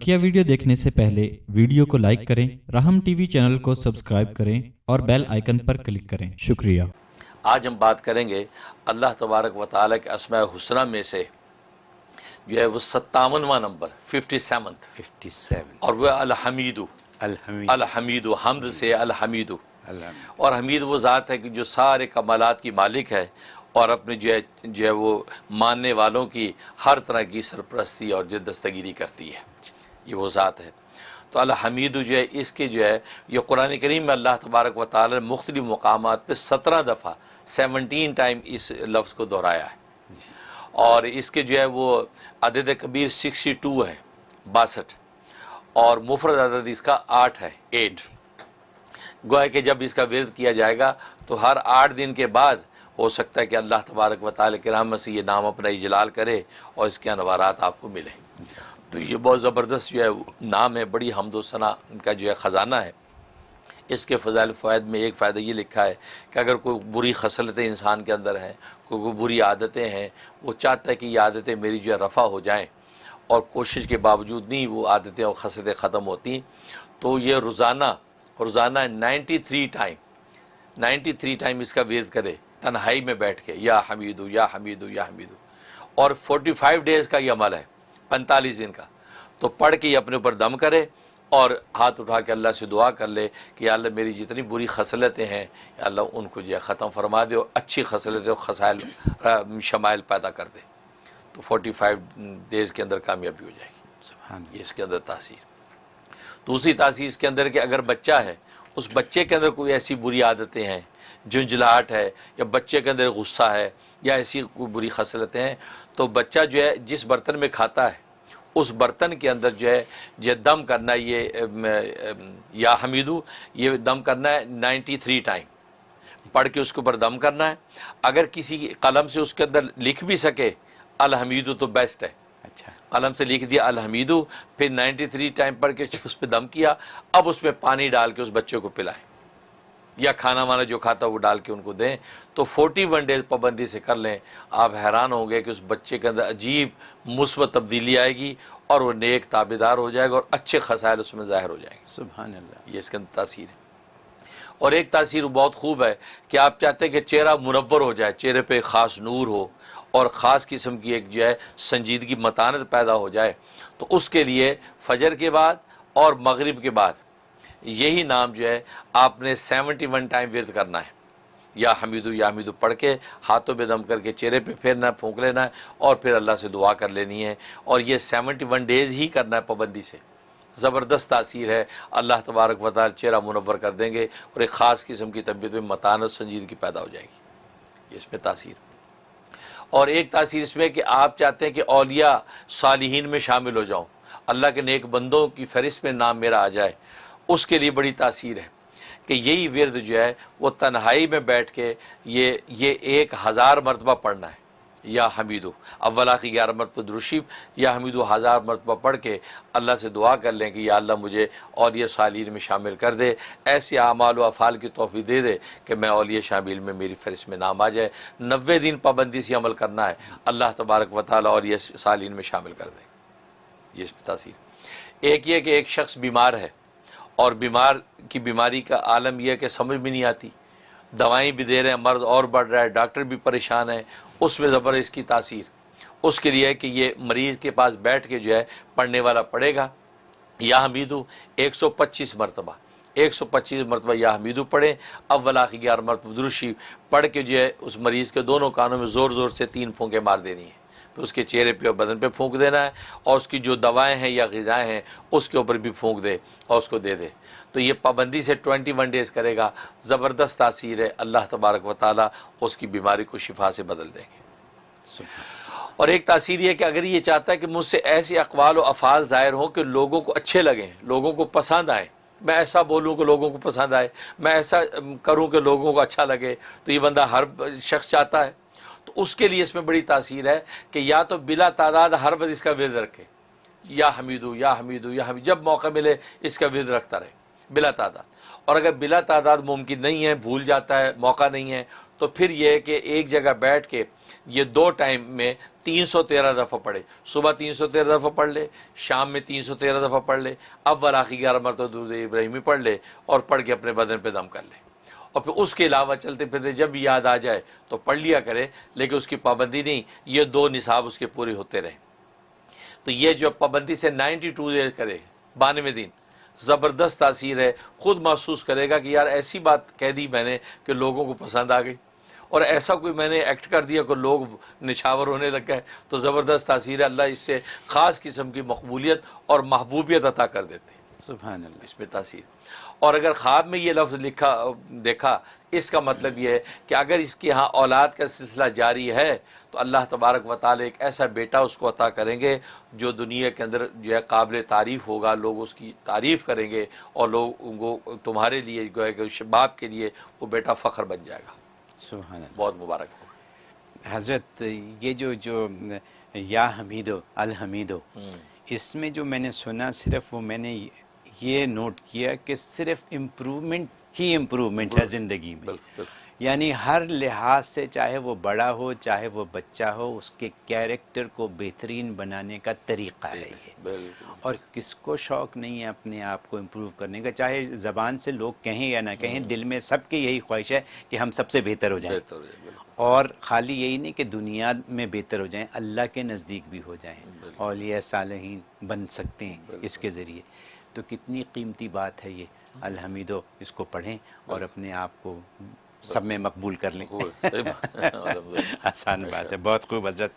بقیہ ویڈیو دیکھنے سے پہلے ویڈیو کو لائک کریں راہم ٹی وی چینل کو سبسکرائب کریں اور بیل آئیکن پر کلک کریں۔ شکریہ۔ آج ہم بات کریں گے اللہ تبارک و تعالیٰ کے اسماء حسنہ میں سے جو ہے وہ ستاونواں نمبر ففٹی سیونتھ ففٹی سیون اور وہ الحمیدو۔ الحمید۔ الحمیدو حمد سے الحمیدو۔ الحمد۔ اور حمید وہ ذات ہے کہ جو سارے کمالات کی مالک ہے اور اپنے جو ہے جو ہے وہ ماننے والوں کی ہر طرح کی سرپرستی اور دستگیری کرتی ہے۔ یہ وہ ذات ہے۔ تو الحمید جو ہے، اس کے جو ہے، یہ قرآن کریم میں اللہ تبارک و تعالی نے مختلف مقامات پہ سترہ دفعہ، سیونٹین ٹائم اس لفظ کو دہرایا ہے۔ اور اس کے جو ہے، وہ عدد کبیر سکسٹی ٹو ہے، باسٹھ۔ اور مفرد عدد اس کا آٹھ ہے، ایٹ۔ گویا کہ جب اس کا ورد کیا جائے گا، تو ہر آٹھ دن کے بعد ہو سکتا ہے کہ اللہ تبارک و تعالی کے رحمت سے یہ نام اپنا اجلال کرے اور اس کے انوارات آپ کو ملیں۔ تو یہ بہت زبردست جو ہے نام ہے، بڑی حمد و ثنا کا جو ہے خزانہ ہے۔ اس کے فضائل فوائد میں ایک فائدہ یہ لکھا ہے کہ اگر کوئی بری خصلتیں انسان کے اندر ہیں، کوئی کوئی بری عادتیں ہیں، وہ چاہتا ہے کہ یہ عادتیں میری جو ہے رفع ہو جائیں اور کوشش کے باوجود نہیں وہ عادتیں اور خصلتیں ختم ہوتی تو یہ روزانہ روزانہ ninety three time, ninety three time اس کا ویز کرے، تنہائی میں بیٹھ کے، یا حمیدو یا حمیدو یا حمیدو۔ اور فورٹی فائیو ڈیز کا یہ عمل ہے۔ پینتالیس دن کا۔ تو پڑھ کے اپنے اوپر دم کرے اور ہاتھ اٹھا کے اللہ سے دعا کر لے کہ یا اللہ میری جتنی بری خصلتیں ہیں یا اللہ ان کو جو ختم فرما دے اور اچھی خصلتیں اور خسائل شمائل پیدا کر دے۔ تو فورٹی فائیو ڈیز کے اندر کامیابی ہو جائے گی۔ سبحان یہ اس کے اندر تاثیر۔ دوسری تاثیر اس کے اندر کہ اگر بچہ ہے اس بچے کے اندر کوئی ایسی بری عادتیں ہیں جنجلاہٹ ہے یا بچے کے اندر غصہ ہے یا ایسی کوئی بری خصلتیں ہیں تو بچہ جو ہے جس برتن میں کھاتا ہے اس برتن کے اندر جو ہے یہ دم کرنا ہے یہ یا حمیدو یہ دم کرنا ہے نائنٹی تھری ٹائم۔ پڑھ کے اس کے اوپر دم کرنا ہے۔ اگر کسی قلم سے اس کے اندر لکھ بھی سکے الحمیدو تو بیسٹ ہے۔ اچھا۔ قلم سے لکھ دیا الحمیدو پھر نائنٹی تھری ٹائم پڑھ کے اس پہ دم کیا اب اس میں پانی ڈال کے اس بچے کو پلائیں یا کھانا وانا جو کھاتا وہ ڈال کے ان کو دیں تو فورٹی ون ڈیز پابندی سے کر لیں۔ آپ حیران ہوں گے کہ اس بچے کے اندر عجیب مثبت تبدیلی آئے گی اور وہ نیک تابے دار ہو جائے گا اور اچھے خسائل اس میں ظاہر ہو جائیں گے۔ سبحان اللہ۔ یہ اس کے اندر تاثیر ہے۔ اور ایک تاثیر بہت خوب ہے کہ آپ چاہتے ہیں کہ چہرہ منور ہو جائے چہرے پہ خاص نور ہو اور خاص قسم کی ایک جو ہے سنجیدگی متانت پیدا ہو جائے۔ تو اس کے لیے فجر کے بعد اور مغرب کے بعد یہی نام جو ہے، آپ نے سیونٹی ون ٹائم ورد کرنا ہے۔ یا حمیدو یا حمیدو پڑھ کے ہاتھوں پہ دم کر کے چہرے پہ پھیرنا ہے پھونک لینا ہے اور پھر اللہ سے دعا کر لینی ہے۔ اور یہ سیونٹی ون ڈیز ہی کرنا ہے پابندی سے۔ زبردست تاثیر ہے۔ اللہ تبارک و تعالی چہرہ منور کر دیں گے اور ایک خاص قسم کی طبیعت میں متانت سنجیدگی پیدا ہو جائے گی۔ یہ اس میں تاثیر اور ایک تاثیر اس میں کہ آپ چاہتے ہیں کہ اولیاء صالحین میں شامل ہو جاؤں۔ اللہ کے نیک بندوں کی فہرست میں نام میرا آ جائے۔ اس کے لیے بڑی تاثیر ہے کہ یہی ورد جو ہے وہ تنہائی میں بیٹھ کے یہ یہ ایک ہزار مرتبہ پڑھنا ہے، یا حمیدو۔ اولا کی گیارہ مرتبہ دروشیب یا حمیدو ہزار مرتبہ پڑھ کے اللہ سے دعا کر لیں کہ یا اللہ مجھے اولیاء صالحین میں شامل کر دے، ایسے اعمال و افعال کی توفیق دے دے کہ میں اولیاء شامل میں میری فہرست میں نام آ جائے۔ نوے دن پابندی سے عمل کرنا ہے، اللہ تبارک و تعالیٰ اولیاء صالحین میں شامل کر دے۔ یہ اس پہ تاثیر۔ ایک یہ کہ ایک شخص بیمار ہے اور بیمار کی بیماری کا عالم یہ ہے کہ سمجھ بھی نہیں آتی۔ دوائیں بھی دے رہے ہیں، مرض اور بڑھ رہا ہے، ڈاکٹر بھی پریشان ہے اس میں زبر اس کی تاثیر۔ اس کے لیے ہے کہ یہ مریض کے پاس بیٹھ کے جو ہے پڑھنے والا پڑھے گا۔ یا حمیدو، ایک سو پچیس مرتبہ۔ ایک سو پچیس مرتبہ یا حمیدو پڑھے اولا کی گیارہ مرتبہ۔ دروشی پڑھ کے جو ہے اس مریض کے دونوں کانوں میں زور زور سے تین پھونکے مار دینی ہے پھر اس کے چہرے پہ اور بدن پہ پھونک دینا ہے اور اس کی جو دوائیں ہیں یا غذائیں ہیں اس کے اوپر بھی پھونک دے اور اس کو دے دے۔ تو یہ پابندی سے ٹوئنٹی ون ڈیز کرے گا زبردست تاثیر ہے۔ اللہ تبارک و تعالیٰ اس کی بیماری کو شفا سے بدل دیں گے۔ اور ایک تاثیر یہ کہ اگر یہ چاہتا ہے کہ مجھ سے ایسے اقوال و افعال ظاہر ہوں کہ لوگوں کو اچھے لگیں لوگوں کو پسند آئیں۔ میں ایسا بولوں کہ لوگوں کو پسند آئے میں ایسا کروں کہ لوگوں کو اچھا لگے تو یہ بندہ ہر شخص چاہتا ہے۔ تو اس کے لیے اس میں بڑی تاثیر ہے کہ یا تو بلا تعداد ہر وقت اس کا ورد رکھے۔ یا حمیدو یا حمیدو، یا حمید جب موقع ملے اس کا ورد رکھتا رہے، بلا تعداد۔ اور اگر بلا تعداد ممکن نہیں ہے، بھول جاتا ہے، موقع نہیں ہے، تو پھر یہ کہ ایک جگہ بیٹھ کے یہ دو ٹائم میں تین سو تیرہ دفعہ پڑھے۔ صبح تین سو تیرہ دفعہ پڑھ لے، شام میں تین سو تیرہ دفعہ پڑھ لے، اول، آخری گیارہ مرتبہ درود ابراہیمی پڑھ لے اور پڑھ کے اپنے بدن پہ دم کر لے۔ اور پھر اس کے علاوہ چلتے پھرتے جب بھی یاد آ جائے تو پڑھ لیا کرے لیکن اس کی پابندی نہیں، یہ دو نصاب اس کے پورے ہوتے رہے۔ تو یہ جو پابندی سے نائنٹی ٹو ڈیز کرے بانوے دن، زبردست تاثیر ہے۔ خود محسوس کرے گا کہ یار ایسی بات کہہ دی میں نے کہ لوگوں کو پسند آ گئی۔ اور ایسا کوئی میں نے ایکٹ کر دیا کہ لوگ نچھاور ہونے لگ گئے، تو زبردست تاثیر ہے۔ اللہ اس سے خاص قسم کی مقبولیت اور محبوبیت عطا کر دیتے ہیں۔ سبحان اللہ۔ اس میں تاثیر۔ اور اگر خواب میں یہ لفظ لکھا دیکھا اس کا مطلب یہ ہے کہ اگر اس کی ہاں اولاد کا سلسلہ جاری ہے تو اللہ تبارک و تعالی ایک ایسا بیٹا اس کو عطا کریں گے جو دنیا کے اندر جو ہے قابل تعریف ہوگا لوگ اس کی تعریف کریں گے اور لوگ ان کو تمہارے لیے جو ہے کہ باپ کے لیے وہ بیٹا فخر بن جائے گا۔ سبحان اللہ۔ بہت مبارک۔ ہو حضرت یہ جو جو یا حمیدو الحمیدو اس میں جو میں نے سنا صرف وہ میں نے یہ نوٹ کیا کہ صرف امپرومنٹ ہی امپرومنٹ ہے زندگی میں۔ یعنی ہر لحاظ سے چاہے وہ بڑا ہو چاہے وہ بچہ ہو اس کے کیریکٹر کو بہترین بنانے کا طریقہ ہے یہ۔ اور کس کو شوق نہیں ہے اپنے آپ کو امپروو کرنے کا چاہے زبان سے لوگ کہیں یا نہ کہیں دل میں سب کی یہی خواہش ہے کہ ہم سب سے بہتر ہو جائیں۔ اور خالی یہی نہیں کہ دنیا میں بہتر ہو جائیں اللہ کے نزدیک بھی ہو جائیں۔ اولیاء صالحین بن سکتے ہیں اس کے ذریعے۔ تو کتنی قیمتی بات ہے یہ۔ الحمیدو اس کو پڑھیں اور اپنے آپ کو سب میں مقبول کر لیں۔ ہے۔ آسان بات ہے بہت خوب حضرت۔